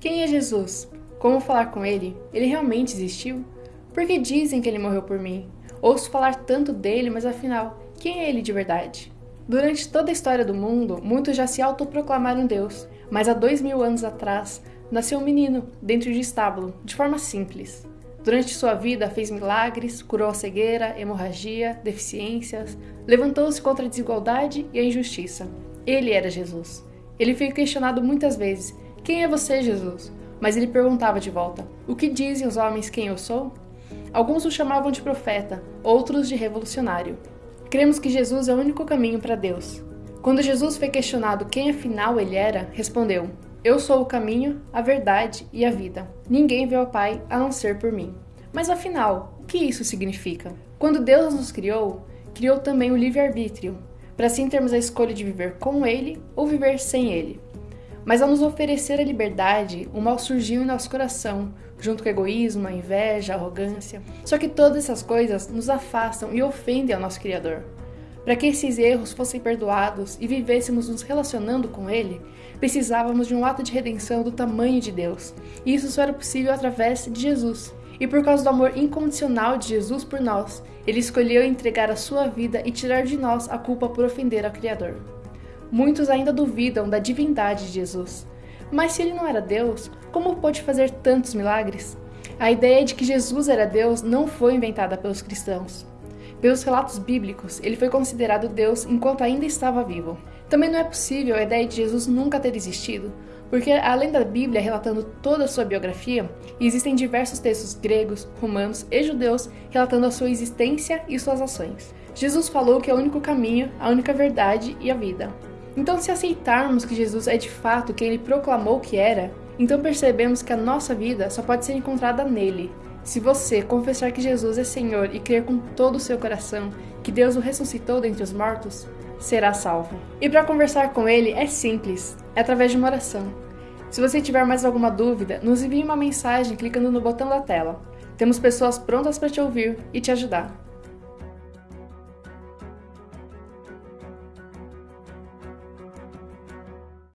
Quem é Jesus? Como falar com ele? Ele realmente existiu? Por que dizem que ele morreu por mim? Ouço falar tanto dele, mas afinal, quem é ele de verdade? Durante toda a história do mundo, muitos já se autoproclamaram Deus, mas há dois mil anos atrás, nasceu um menino dentro de estábulo, de forma simples. Durante sua vida, fez milagres, curou a cegueira, hemorragia, deficiências, levantou-se contra a desigualdade e a injustiça. Ele era Jesus. Ele foi questionado muitas vezes: Quem é você, Jesus? Mas ele perguntava de volta: O que dizem os homens quem eu sou? Alguns o chamavam de profeta, outros de revolucionário. Cremos que Jesus é o único caminho para Deus. Quando Jesus foi questionado quem afinal ele era, respondeu: Eu sou o caminho, a verdade e a vida. Ninguém vê ao Pai a não ser por mim. Mas afinal, o que isso significa? Quando Deus nos criou, criou também o livre-arbítrio, para assim termos a escolha de viver com Ele ou viver sem Ele. Mas ao nos oferecer a liberdade, o mal surgiu em nosso coração, junto com egoísmo, a inveja, a arrogância. Só que todas essas coisas nos afastam e ofendem ao nosso Criador. Para que esses erros fossem perdoados e vivêssemos nos relacionando com Ele, precisávamos de um ato de redenção do tamanho de Deus. E isso só era possível através de Jesus. E por causa do amor incondicional de Jesus por nós, ele escolheu entregar a sua vida e tirar de nós a culpa por ofender ao Criador. Muitos ainda duvidam da divindade de Jesus. Mas se ele não era Deus, como pôde fazer tantos milagres? A ideia de que Jesus era Deus não foi inventada pelos cristãos. Pelos relatos bíblicos, ele foi considerado Deus enquanto ainda estava vivo. Também não é possível a ideia de Jesus nunca ter existido, porque além da Bíblia relatando toda a sua biografia, existem diversos textos gregos, romanos e judeus relatando a sua existência e suas ações. Jesus falou que é o único caminho, a única verdade e a vida. Então, se aceitarmos que Jesus é de fato quem ele proclamou que era, então percebemos que a nossa vida só pode ser encontrada nele. Se você confessar que Jesus é Senhor e crer com todo o seu coração que Deus o ressuscitou dentre os mortos, será salvo. E para conversar com ele é simples, é através de uma oração. Se você tiver mais alguma dúvida, nos envie uma mensagem clicando no botão da tela. Temos pessoas prontas para te ouvir e te ajudar.